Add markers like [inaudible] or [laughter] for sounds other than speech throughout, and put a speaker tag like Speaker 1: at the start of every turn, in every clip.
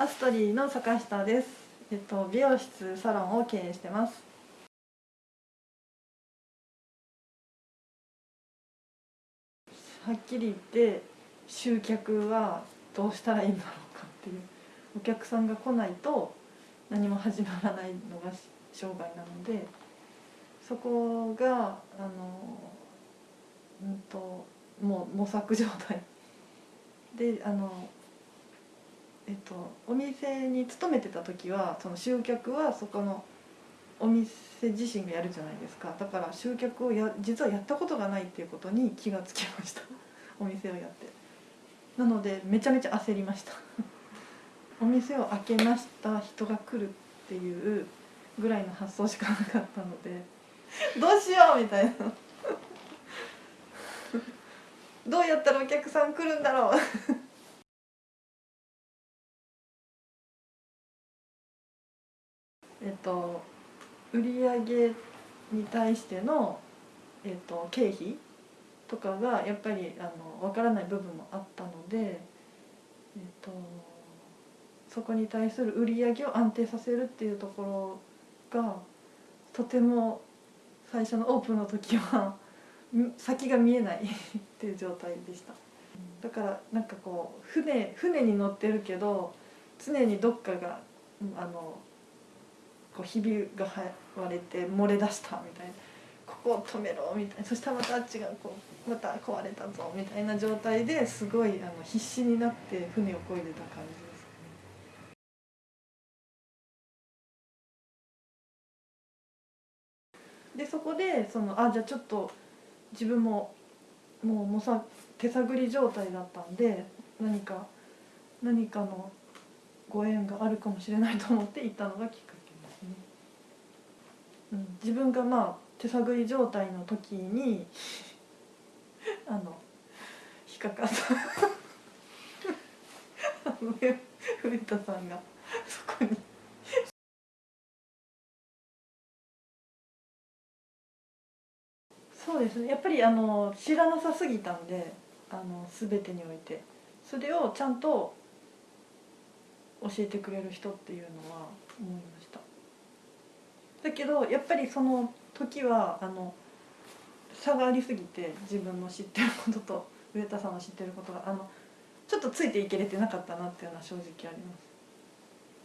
Speaker 1: アストリーの坂下です。えっと美容室サロンを経営してます。はっきり言って集客はどうしたらいいんだろうかっていうお客さんが来ないと何も始まらないのが商売なのでそこがあのうんともう模索状態であのえっとお店に勤めてた時はその集客はそこのお店自身がやるじゃないですか。だから集客をや実はやったことがないっていうことに気がつきました。[laughs] お店をやって。なのでめちゃめちゃ焦りました。[laughs] お店を開けました人が来るっていうぐらいの発想しかなかったので [laughs] どうしようみたいな。どうやったらお客さん来るんだろう。えっと売上に対しての、えっと、経費とかがやっぱりあの分からない部分もあったので、えっと、そこに対する売り上げを安定させるっていうところがとても最初のオープンの時は先が見えない [laughs] っていう状態でした。だからなんかこう船船に乗ってるけど常にどっかがあのこうひびが割れて漏れ出したみたいな。ここを止めろみたいな。そしたらまたあっちがこうまた壊れたぞみたいな状態ですごいあの必死になって船を漕いでた感じですでそこでそのあじゃあちょっと自分ももうもさ手探り状態だったんで何か何かのご縁があるかもしれないと思って行ったのがきっかけ。自分がまあ手探り状態の時にあの引っかかった。古田さんがそこに。そうですね。やっぱりあの知らなさすぎたんであの全てにおいて。それをちゃんと教えてくれる人っていうのは思いましただけどやっぱりその時はあの差がありすぎて自分の知ってることと [laughs] 上田さんの知ってることがあのちょっとついていけれてなかったなっていうのは正直あります。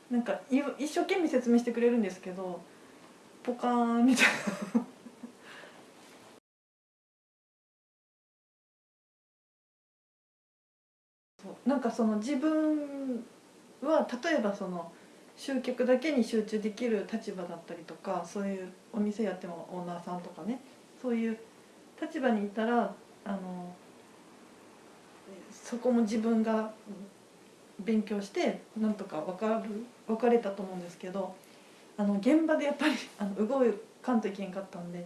Speaker 1: なんか一生懸命説明してくれるんですけどポカーンみたいな。[laughs] なんかその自分は例えばその集客だけに集中できる立場だったりとかそういうお店やってもオーナーさんとかねそういう立場にいたらあのそこも自分が勉強してなんとか分かる分かれたと思うんですけどあの現場でやっぱり [laughs] あの動かんといけんかったんで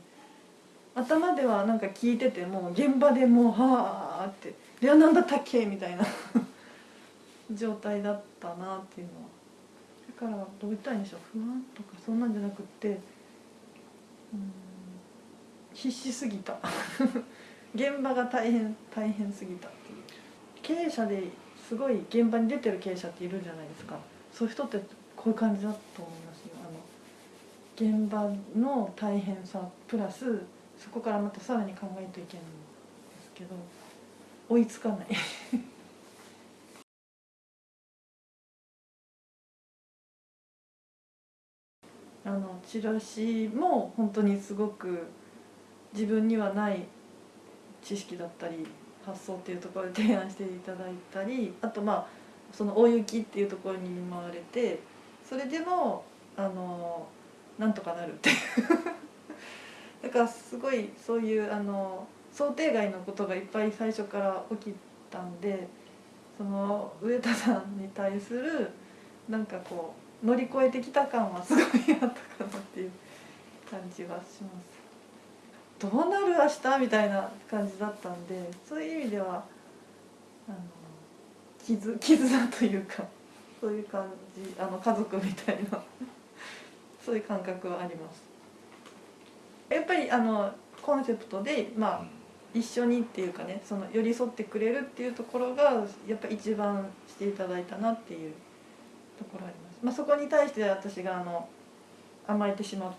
Speaker 1: 頭ではなんか聞いてても現場でもうはあって「いや何だったっけ?」みたいな [laughs] 状態だったなっていうのはからどう言ったらいいんでしょ。う不安とかそんなんじゃなくって必死すぎた。[laughs] 現場が大変大変すぎたっていう。経営者ですごい現場に出てる経営者っているじゃないですか。そういう人ってこういう感じだと思いますよ。あの現場の大変さプラスそこからまたさらに考えといけないんですけど追いつかない。[laughs] あのチラシも本当にすごく自分にはない知識だったり発想っていうところで提案していただいたりあとまあその大雪っていうところに見舞われてそれでもあのなんとかなるっていう。[laughs] だからすごいそういうあの想定外のことがいっぱい最初から起きたんでその上田さんに対するなんかこう乗り越えてきた感はすごいあったかなっていう感じはします。どうなる明日みたいな感じだったんでそういう意味ではあの絆絆というかそういう感じあの家族みたいな [laughs] そういう感覚はあります。やっぱりあのコンセプトでまあ一緒にっていうかねその寄り添ってくれるっていうところがやっぱ一番していただいたなっていうところあります、まあ、そこに対して私があの甘えてしまっ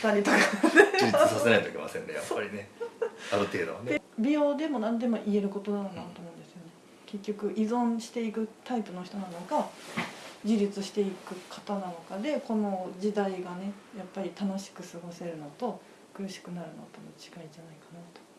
Speaker 1: たりとか。[laughs]
Speaker 2: 充実させないといけませんねやっぱりね。ある程度はね。
Speaker 1: で美容でも何でも言えることだなと思うんですよね。結局依存していくタイプの人なのか自立していく方なのかでこの時代がねやっぱり楽しく過ごせるのと苦しくなるのとの違いじゃないかなと